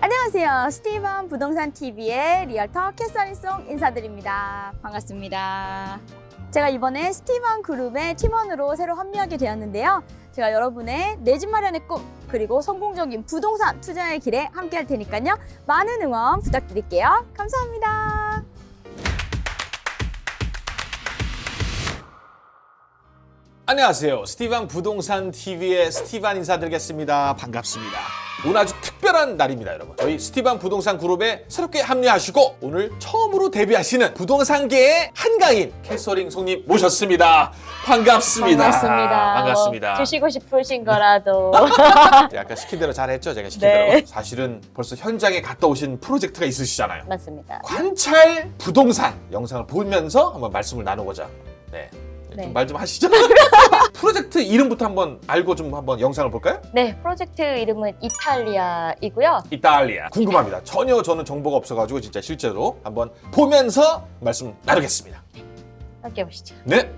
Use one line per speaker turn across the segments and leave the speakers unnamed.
안녕하세요. 스티븐 부동산 TV의 realtor 캐서린송 인사드립니다. 반갑습니다. 제가 이번에 스티븐 그룹의 팀원으로 새로 합류하게 되었는데요. 제가 여러분의 내 집 마련의 꿈 그리고 성공적인 부동산 투자의 길에 함께 할 테니까요. 많은 응원 부탁드릴게요. 감사합니다.
안녕하세요. 스티반 부동산 TV의 스티반 인사드리겠습니다. 반갑습니다. 오늘 아주 특별한 날입니다, 여러분. 저희 스티반 부동산 그룹에 새롭게 합류하시고 오늘 처음으로 데뷔하시는 부동산계의 한가인 캐서링 송님 모셨습니다. 반갑습니다.
반갑습니다.
반갑습니다.
뭐 주시고 싶으신 거라도.
아까 시킨 대로 잘했죠? 제가 시킨
네.
대로. 사실은 벌써 현장에 갔다 오신 프로젝트가 있으시잖아요.
맞습니다.
관찰 부동산 영상을 보면서 한번 말씀을 나누고자. 네.
네.
좀말좀 하시죠. 프로젝트 이름부터 한번 알고 좀 한번 영상을 볼까요?
네, 프로젝트 이름은 이탈리아이고요.
이탈리아 궁금합니다. 전혀 저는 정보가 없어가지고 진짜 실제로 한번 보면서 말씀 나누겠습니다.
함께 보시죠.
네.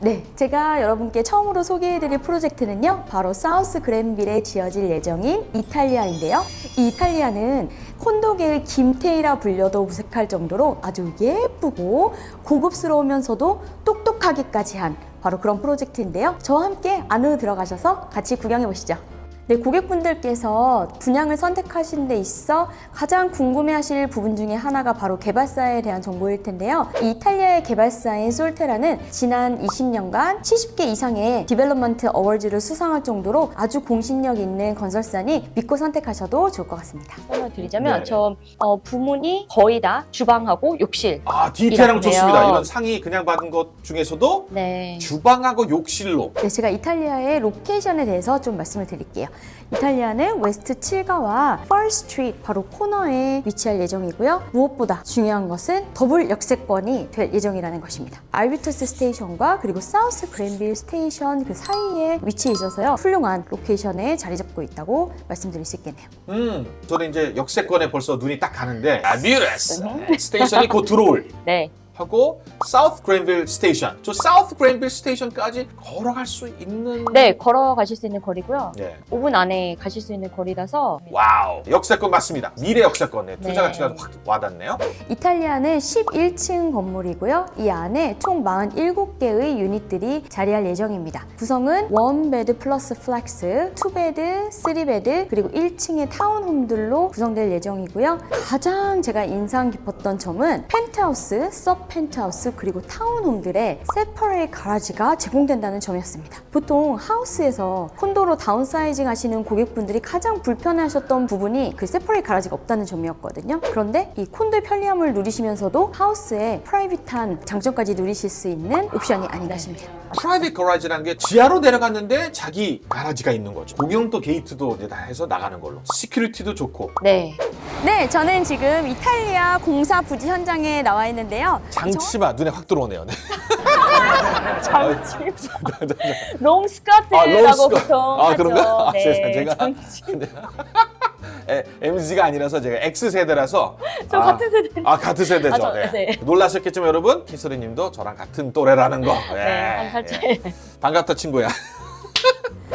네, 제가 여러분께 처음으로 소개해드릴 프로젝트는요, 바로 사우스 그랜빌에 지어질 예정인 이탈리아인데요. 이 이탈리아는 콘도계의 김태희라 불려도 무색할 정도로 아주 예쁘고 고급스러우면서도 똑똑하기까지 한 바로 그런 프로젝트인데요. 저와 함께 안으로 들어가셔서 같이 구경해 보시죠. 네, 고객분들께서 분양을 선택하신 데 있어 가장 궁금해하실 부분 중에 하나가 바로 개발사에 대한 정보일 텐데요. 이 이 탈리아의 개발사인 솔테라는 지난 20년간 70개 이상의 development awards를 수상할 정도로 아주 공신력 있는 건설사니 믿고 선택하셔도 좋을 것 같습니다. 설명 드리자면
네.
저 어, 부문이 거의 다 주방하고 욕실.
아 디테일한 거. 좋습니다. 이런 상이 그냥 받은 것 중에서도
네.
주방하고 욕실로.
네, 제가 이탈리아의 location에 대해서 좀 말씀을 드릴게요. 이탈리아는 웨스트 7가와 퍼 스트리트 바로 코너에 위치할 예정이고요. 무엇보다 중요한 것은 더블 역세권이 될 예정이라는 것입니다. 알뷰터스 station과 그리고 사우스 그랜빌 station 그 사이에 위치해 있어서요. 훌륭한 location에 자리 잡고 있다고 말씀드릴 수 있겠네요.
음, 저는 이제 역세권에 벌써 눈이 딱 가는데 아뮤레스 station이 곧 들어올
네.
하고 사우스 그랜빌 station. 저 사우스 그랜빌 station까지 걸어갈 수 있는.
네, 걸어가실 수 있는 거리고요.
네.
5분 안에 가실 수 있는 거리라서
wow. 역세권 맞습니다. 미래 역세권. 네. 투자
네.
가치가 확 와닿네요.
이탈리아는 11층 건물이고요. 이 안에 총 47개의 유닛들이 자리할 예정입니다. 구성은 1 bed plus flex, 2 bed, 3 bed, 그리고 1층의 townhome들로 구성될 예정이고요. 가장 제가 인상 깊었던 점은 펜트하우스, sub penthouse, 그리고 townhome들의 separate garage가 제공된다는 점이었습니다. 보통 하우스에서 콘도로 다운사이징 하시는 고객분들이 가장 불편해하셨던 부분이 그 separate garage가 없다는 점이었거든요. 그런데 이 콘도의 편리함을 누리시면서도 하우스의 private한 장점까지 누리실 수 있는 옵션이 아닌가 싶네요.
private garage라는 게 지하로 내려갔는데 자기 garage가 있는 거죠. 공용도 게이트도 이제 다 해서 나가는 걸로. security도 좋고.
네. 네, 저는 지금 이탈리아 공사 부지 현장에 나와 있는데요.
장치마 눈에 확 들어오네요. 네.
장치. 롱 스커트라고
아, 롱 스커트.
보통
아. 그런가? 아,
네,
제가-
장치.
에, MZ가 아니라서 제가 X 세대라서.
저 같은 세대.
아 같은 세대죠.
아, 저-
네.
네.
놀라셨겠지만 여러분 키스리님도 저랑 같은 또래라는 거.
네, 한살 차이.
예. 반갑다 친구야.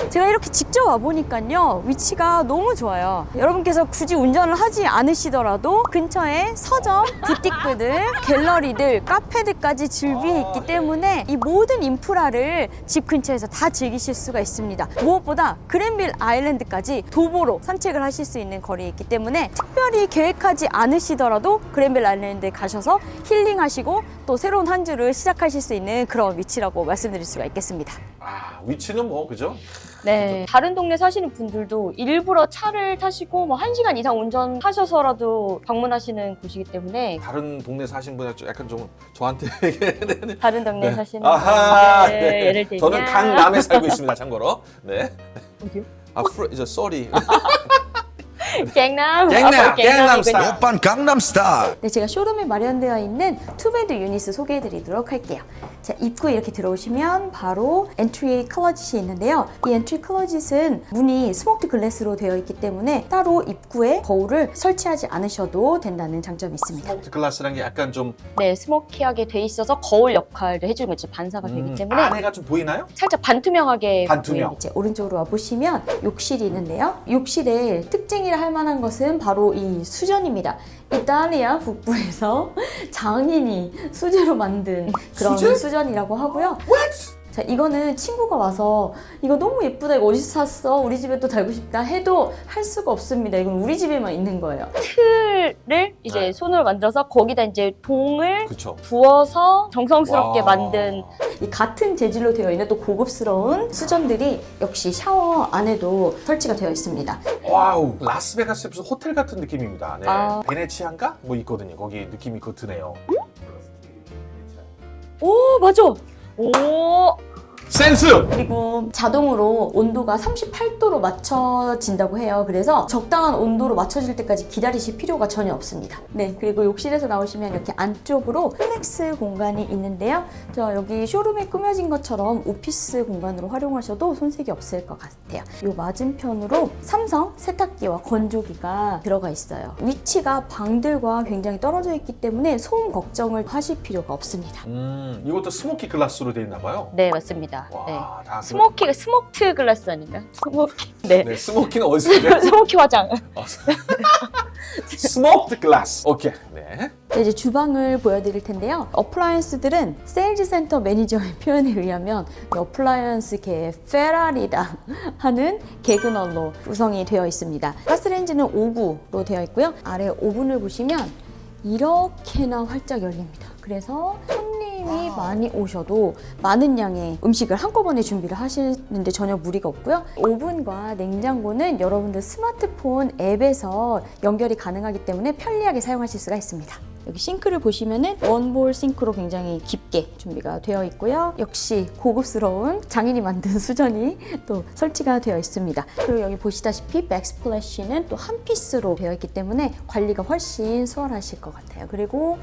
제가 이렇게 직접 와보니까요 위치가 너무 좋아요. 여러분께서 굳이 운전을 하지 않으시더라도 근처에 서점, 부티크들, 갤러리들, 카페들까지 즐비 있기 때문에 이 모든 인프라를 집 근처에서 다 즐기실 수가 있습니다. 무엇보다 그랜빌 아일랜드까지 도보로 산책을 하실 수 있는 거리에 있기 때문에 특별히 계획하지 않으시더라도 그랜빌 아일랜드에 가셔서 힐링하시고 또 새로운 한 주를 시작하실 수 있는 그런 위치라고 말씀드릴 수가 있겠습니다.
아 위치는 뭐 그죠?
네. 다른 동네 사시는 분들도 일부러 차를 타시고 뭐 1시간 이상 운전하셔서라도 방문하시는 곳이기 때문에
다른 동네 사신 분이 좀 약간 좀 저한테.
다른 동네
네.
사시는
아하.
분들
네.
예를 들면
저는 강남에 살고 있습니다. 참고로. 네.
어디요?
아, 프로, 이제 sorry.
갱남
갱남,
아,
갱남
갱남이군요.
스타일.
오빤 강남 스타일
네, 제가 쇼룸에 마련되어 있는 two bed 유닛을 소개해드리도록 할게요. 자, 입구에 이렇게 들어오시면 바로 entry closet이 있는데요. 이 entry closet은 문이 smoked glass로 되어 있기 때문에 따로 입구에 거울을 설치하지 않으셔도 된다는 장점이 있습니다.
smoked glass라는 게 약간 좀
네, smoky하게 돼 있어서 거울 역할을 해주는 거죠. 반사가 되기
음,
때문에
안에가 좀 보이나요?
살짝 반투명하게
반투명.
이제 오른쪽으로 와 보시면 욕실이 있는데요. 욕실의 특징이라 할 만한 것은 바로 이 수전입니다. 이탈리아 북부에서 장인이 수제로 만든 그런
수제?
수전이라고 하고요. 자, 이거는 친구가 와서 이거 너무 예쁘다. 이거 어디서 샀어? 우리 집에 또 달고 싶다 해도 할 수가 없습니다. 이건 우리 집에만 있는 거예요. 틀을 이제
네.
손으로 만들어서 거기다 이제 동을
그쵸.
부어서 정성스럽게
와.
만든 이 같은 재질로 되어 있는 또 고급스러운 수전들이 역시 샤워 안에도 설치가 되어 있습니다.
wow 라스베가스 무슨 호텔 같은 느낌입니다. 네.
아.
베네치안가 뭐 있거든요. 거기 느낌이 그 드네요.
오 맞아. 오
센스.
그리고 자동으로 온도가 38도로 맞춰진다고 해요. 그래서 적당한 온도로 맞춰질 때까지 기다리실 필요가 전혀 없습니다. 네, 그리고 욕실에서 나오시면 이렇게 안쪽으로 flex 공간이 있는데요. 저 여기 쇼룸에 꾸며진 것처럼 오피스 공간으로 활용하셔도 손색이 없을 것 같아요. 이 맞은편으로 삼성 세탁기와 건조기가 들어가 있어요. 위치가 방들과 굉장히 떨어져 있기 때문에 소음 걱정을 하실 필요가 없습니다.
음 이것도 smoky glass로 되어 있나 봐요.
네, 맞습니다. 네.
와, 다
smoky가 smoked glass 아닌가? smoky. 네.
네, smoky는 어디서?
smoky 화장.
smoked glass. 오케이. 네.
자, 이제 주방을 보여드릴 텐데요. appliance들은 sales center 매니저의 표현에 의하면 이 appliance계의 페라리다 하는 가게나우로 구성이 되어 있습니다. 가스레인지는 5구로 되어 있고요. 아래 오븐을 보시면 이렇게나 활짝 열립니다. 그래서 손님이 많이 오셔도 많은 양의 음식을 한꺼번에 준비를 하시는데 전혀 무리가 없고요. 오븐과 냉장고는 여러분들 스마트폰 앱에서 연결이 가능하기 때문에 편리하게 사용하실 수가 있습니다. 여기 싱크를 보시면은 원볼 싱크로 굉장히 깊게 준비가 되어 있고요. 역시 고급스러운 장인이 만든 수전이 또 설치가 되어 있습니다. 그리고 여기 보시다시피 백스플래시는 또 한 피스로 되어 있기 때문에 관리가 훨씬 수월하실 것 같아요. 그리고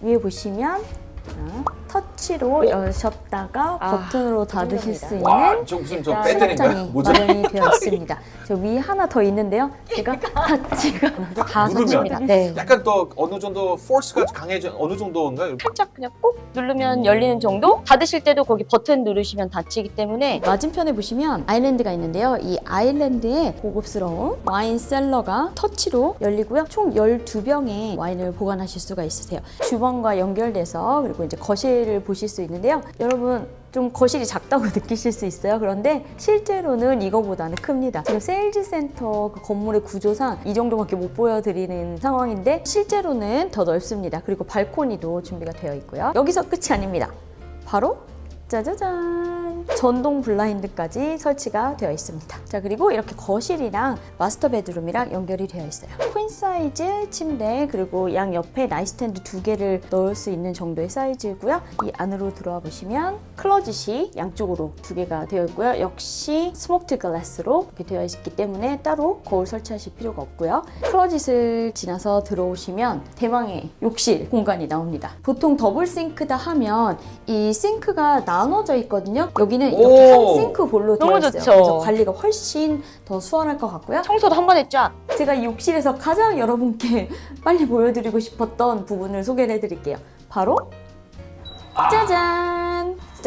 위에 보시면 자, 터치로 여셨다가
아,
버튼으로 닫으실 수 있는
와, 저 무슨 저?
수납장이? 마련이 되어 있습니다. 저 위 하나 더 있는데요. 제가 터치가 다
누르면?
터치입니다. 네.
약간 또 어느 정도 포스가 강해져 어느 정도인가요?
살짝 그냥 꾹 누르면 열리는 정도? 닫으실 때도 거기 버튼 누르시면 닫히기 때문에 맞은편에 보시면 아일랜드가 있는데요. 이 아일랜드에 고급스러운 와인 셀러가 터치로 열리고요. 총 12병의 와인을 보관하실 수가 있으세요. 주방과 연결돼서 그리고 이제 거실 을 보실 수 있는데요. 여러분 좀 거실이 작다고 느끼실 수 있어요. 그런데 실제로는 이거보다는 큽니다. 지금 sales center 그 건물의 구조상 이 정도밖에 못 보여드리는 상황인데 실제로는 더 넓습니다. 그리고 발코니도 준비가 되어 있고요. 여기서 끝이 아닙니다. 바로 짜자잔 전동 블라인드까지 설치가 되어 있습니다. 자 그리고 이렇게 거실이랑 master bedroom이랑 연결이 되어 있어요. queen size 침대 그리고 양 옆에 nightstand 두 개를 넣을 수 있는 정도의 사이즈고요. 이 안으로 들어와 보시면 closet이 양쪽으로 두 개가 되어 있고요. 역시 smoked glass로 이렇게 되어 있기 때문에 따로 거울 설치하실 필요가 없고요. closet을 지나서 들어오시면 대망의 욕실 공간이 나옵니다. 보통 double sink다 하면 이 싱크가 나 눠져 있거든요. 여기는 이렇게
오.
한 sink bowl로 되어 있어요.
좋죠.
그래서 관리가 훨씬 더 수월할 것 같고요.
청소도 한 번에 쫙.
제가 이 욕실에서 가장 여러분께 빨리 보여드리고 싶었던 부분을 소개를 해드릴게요. 바로 짜잔!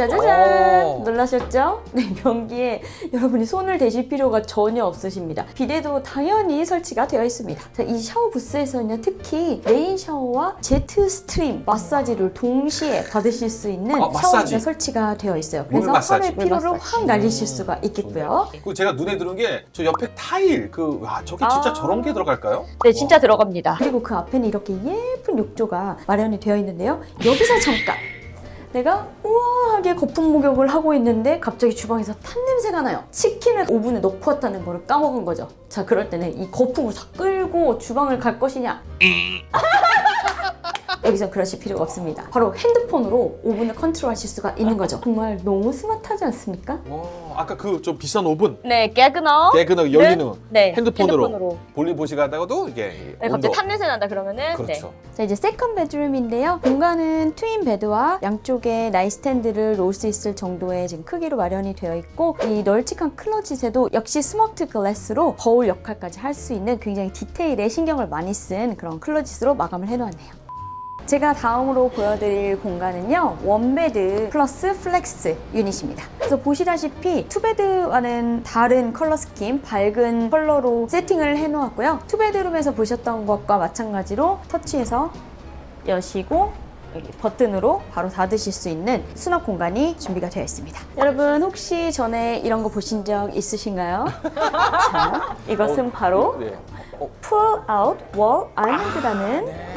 짜자잔!
오.
놀라셨죠? 네, 변기에 여러분이 손을 대실 필요가 전혀 없으십니다. 비데도 당연히 설치가 되어 있습니다. 자, 이 샤워 부스에서는 특히 rain shower와 jet stream 마사지를 동시에 받으실 수 있는
아, 마사지.
샤워기가 설치가 되어 있어요.
물
그래서
마사지.
하루의 피로를
마사지.
확 날리실 수가 있겠고요.
그 제가 눈에 들은 게 저 옆에 타일 그 와 저게 진짜
아.
저런 게 들어갈까요?
네, 진짜 들어갑니다.
그리고 그 앞에는 이렇게 예쁜 욕조가 마련이 되어 있는데요. 여기서 잠깐 내가 우아하게 거품 목욕을 하고 있는데 갑자기 주방에서 탄 냄새가 나요. 치킨을 오븐에 넣고 왔다는 거를 까먹은 거죠. 자, 그럴 때는 이 거품을 다 끌고 주방을 갈 것이냐? 여기서 그러실 필요가 없습니다. 바로 핸드폰으로 오븐을 컨트롤 하실 수가 있는 거죠. 정말 너무 스마트하지 않습니까?
어, 아까 그 좀 비싼 오븐
네,
Gaggenau. Gaggenau 열리는
네,
핸드폰으로,
핸드폰으로.
볼일 보시다가도 이게
네,
온도
갑자기 탄 냄새 난다 그러면은
그렇죠.
자 이제 second bedroom인데요. 공간은 twin bed와 양쪽에 nightstand를 놓을 수 있을 정도의 지금 크기로 마련이 되어 있고 이 널찍한 closet에도 역시 smoked glass로 거울 역할까지 할 수 있는 굉장히 디테일에 신경을 많이 쓴 그런 closet으로 마감을 해놓았네요. 제가 다음으로 보여드릴 공간은요 one bed plus flex unit입니다. 그래서 보시다시피 two bed와는 다른 color scheme 밝은 컬러로 세팅을 해놓았고요. two bedroom에서 보셨던 것과 마찬가지로 터치해서 여시고 여기 버튼으로 바로 닫으실 수 있는 수납 공간이 준비가 되어 있습니다. 여러분 혹시 전에 이런 거 보신 적 있으신가요? 자 이것은 바로
네. 어,
Pull Out Wall Island라는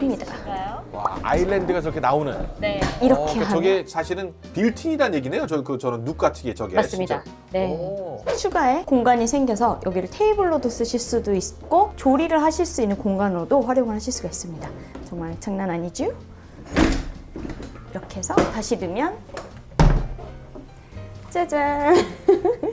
네.
것입니다
와 아일랜드가 저렇게 나오는.
네,
이렇게
어,
하면
저게 사실은 빌트인이라는 얘기네요. 저 그 저는 눕 같은 게 저게.
맞습니다.
진짜.
네.
오.
추가의 공간이 생겨서 여기를 테이블로도 쓰실 수도 있고 조리를 하실 수 있는 공간으로도 활용을 하실 수가 있습니다. 정말 장난 아니죠? 이렇게 해서 다시 넣으면 짜잔!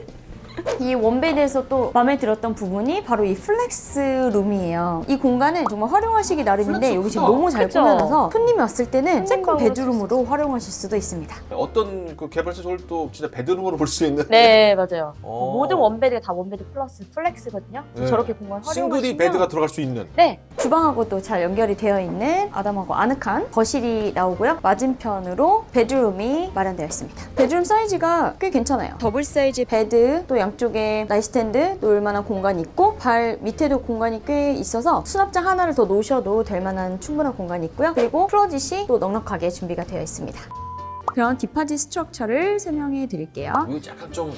이 one bed에서 또 마음에 들었던 부분이 바로 이 flex room이에요. 이 공간은 정말 활용하시기 나름인데 여기 지금. 너무 잘
그쵸?
꾸며놔서 손님이 왔을 때는 second
bedroom으로
활용하실 수도 있습니다.
어떤 그 개발사 또 진짜 bedroom으로 볼 수 있는.
네, 맞아요.
어.
모든 원베드가 다 원베드 플러스 플렉스거든요.
네.
저렇게 공간 활용하시면
single bed가 들어갈 수 있는.
네,
주방하고도 잘 연결이 되어 있는 아담하고 아늑한 거실이 나오고요. 맞은편으로 bedroom이 마련되어 있습니다. bedroom 사이즈가 꽤 괜찮아요. double size bed, 또 양쪽 에 nightstand 놓을 만한 공간이 있고 발 밑에도 공간이 꽤 있어서 수납장 하나를 더 놓으셔도 될 만한 충분한 공간이 있고요. 그리고 closet이 또 넉넉하게 준비가 되어 있습니다. 그런 deposit structure를 설명해 드릴게요.
약간 좀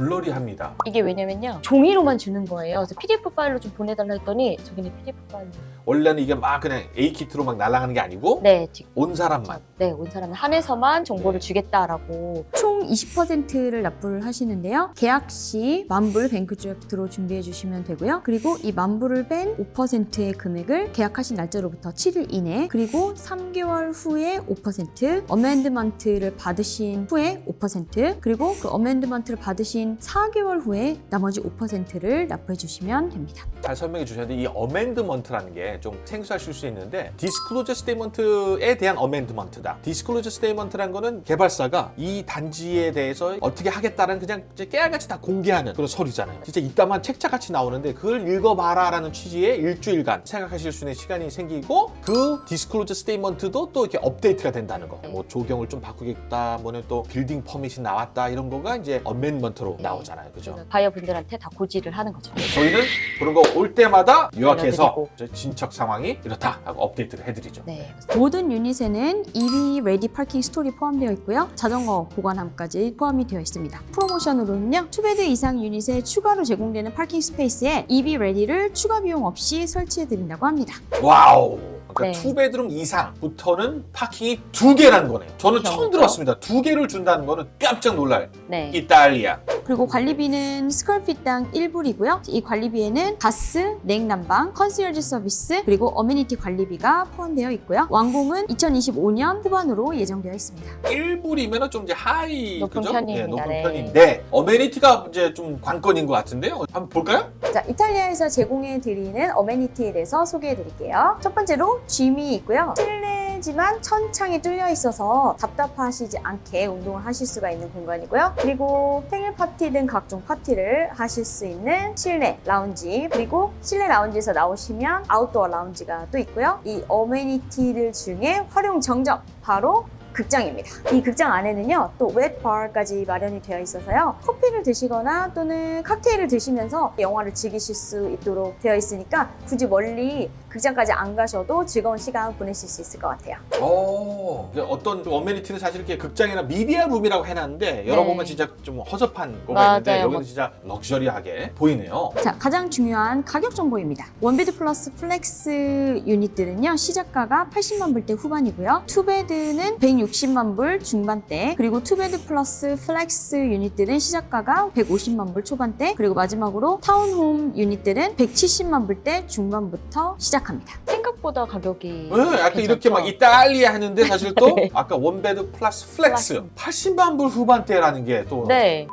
blurry합니다.
이게 왜냐면요. 종이로만 주는 거예요. 그래서 PDF 파일로 좀 보내달라 했더니 저기는 PDF 파일로.
원래는 이게 막 그냥 A 키트로 막 날아가는 게 아니고
네.
온 사람만.
네, 온 사람은 한해서만 정보를 주겠다라고.
총 20%를 납부를 하시는데요. 계약 시 만불 bank draft로 준비해 주시면 되고요. 그리고 이 만불을 뺀 5%의 금액을 계약하신 날짜로부터 7일 이내 그리고 3개월 후에 5% amendment를 받으신 후에 5% 그리고 그 amendment를 받으신 4개월 후에 나머지 5%를 납부해 주시면 됩니다.
잘 설명해 주셨는데 이 amendment라는 게 좀 생소하실 수 있는데 disclosure statement에 대한 amendment다. disclosure statement란 거는 개발사가 이 단지에 대해서 어떻게 하겠다는 그냥 깨알같이 다 공개하는 그런 서류잖아요. 진짜 이따만 책자같이 나오는데 그걸 읽어봐라 라는 취지의 일주일간 생각하실 수 있는 시간이 생기고 그 disclosure statement도 또 이렇게 업데이트가 된다는 거. 뭐 조경을 좀 바꾸겠다, 뭐는 또 building permit이 나왔다 이런 거가 이제 amendment로 나오잖아요. 그죠?
바이어분들한테 다 고지를 하는 거죠.
저희는 그런 거 올 때마다 요약해서 진척 상황이 이렇다 하고 업데이트를 해드리죠.
네.
모든 유닛에는 EV 레디 파킹 스토리 포함되어 있고요. 자전거 보관함까지 포함이 되어 있습니다. 프로모션으로는요. two bed 이상 unit에 추가로 제공되는 파킹 스페이스에 EV 레디를 추가 비용 없이 설치해 드린다고 합니다.
wow. 그러니까
네.
two bedroom 이상부터는 parking이 두 개라는 거네요. 저는 처음
그렇죠.
들었습니다. 두 개를 준다는 거는 깜짝 놀랄.
네.
이탈리아.
그리고 관리비는 square feet당 1불이고요. 이 관리비에는 가스, 냉난방, 컨시어지 서비스, 그리고 amenity 관리비가 포함되어 있고요. 완공은 2025년 후반으로 예정되어 있습니다.
1불이면 좀 이제 하이
높은
그죠?
편입니다.
높은
네.
편인데 amenity가 이제 좀 관건인 것 같은데요. 한번 볼까요?
자, 이탈리아에서 제공해 드리는 amenity에 대해서 소개해 드릴게요. 첫 번째로 짐이 있고요. 실내지만 천창이 뚫려 있어서 답답하시지 않게 운동을 하실 수가 있는 공간이고요. 그리고 생일 파티 등 각종 파티를 하실 수 있는 실내 라운지 그리고 실내 라운지에서 나오시면 outdoor lounge가 또 있고요. 이 amenity들 중에 화룡점정 바로 극장입니다. 이 극장 안에는요, 또 wet bar까지 마련이 되어 있어서요, 커피를 드시거나 또는 칵테일을 드시면서 영화를 즐기실 수 있도록 되어 있으니까 굳이 멀리 극장까지 안 가셔도 즐거운 시간 보내실 수 있을 것 같아요.
오, 이제 어떤 amenity는 사실 이렇게 극장이나 media room이라고 해놨는데 열어보면 진짜 좀 허접한 거가 있는데
맞아요.
여기는 진짜 luxury하게 보이네요.
자, 가장 중요한 가격 정보입니다. one bed plus flex unit들은요, 시작가가 80만 불대 후반이고요. two bed는 160만 불 중반대, 그리고 two bed plus flex unit들은 시작가가 150만 불 초반대, 그리고 마지막으로 townhome unit들은 170만 불대 중반부터 시작합니다.
생각보다 가격이
네, 약간 이렇게
괜찮죠?
막 이탈리아 하는데 사실 또
네.
아까 one bed plus flex 80만 불 후반대라는 게또
네.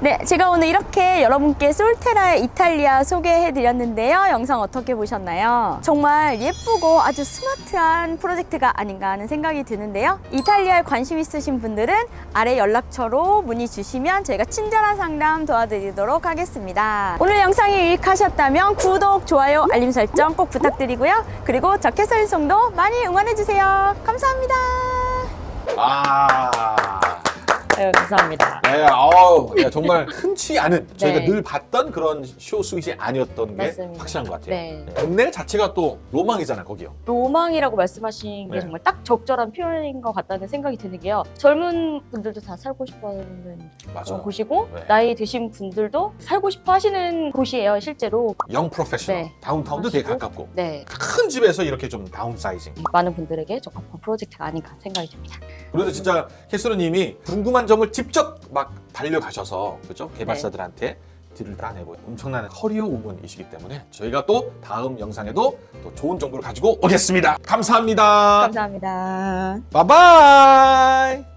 네, 제가 오늘 이렇게 여러분께 솔테라의 이탈리아 소개해드렸는데요. 영상 어떻게 보셨나요? 정말 예쁘고 아주 스마트한 프로젝트가 아닌가 하는 생각이 드는데요. 이탈리아에 관심 있으신 분들은 아래 연락처로 문의 주시면 저희가 친절한 상담 도와드리도록 하겠습니다. 오늘 영상이 유익하셨다면 구독, 좋아요, 알림 설정 꼭 부탁드리고요. 그리고 저 캐서린 송도 많이 응원해주세요. 감사합니다.
아.
네, 감사합니다.
네, 아우, 네, 정말 흔치 않은 저희가
네.
늘 봤던 그런 쇼 스윗이 아니었던 게
맞습니다.
확실한 것 같아요.
네.
동네 자체가 또 로망이잖아요, 거기요.
로망이라고 말씀하신 게
네.
정말 딱 적절한 표현인 것 같다는 생각이 드는 게요. 젊은 분들도 다 살고 싶어하는
맞아요.
곳이고
네.
나이 드신 분들도 살고 싶어 하시는 곳이에요, 실제로.
young professional.
네.
downtown도 되게. 가깝고.
네.
큰 집에서 이렇게 좀 downsizing.
많은 분들에게 적합한 프로젝트가 아닌가 생각이 듭니다.
그래도 진짜 캐스로님이 궁금 한 점을 직접 막 달려가셔서 그죠 개발사들한테 딜을 따내고 엄청난 커리어 우먼이시기 때문에 저희가 또 다음 영상에도 또 좋은 정보를 가지고 오겠습니다. 감사합니다.
감사합니다.
바이바이.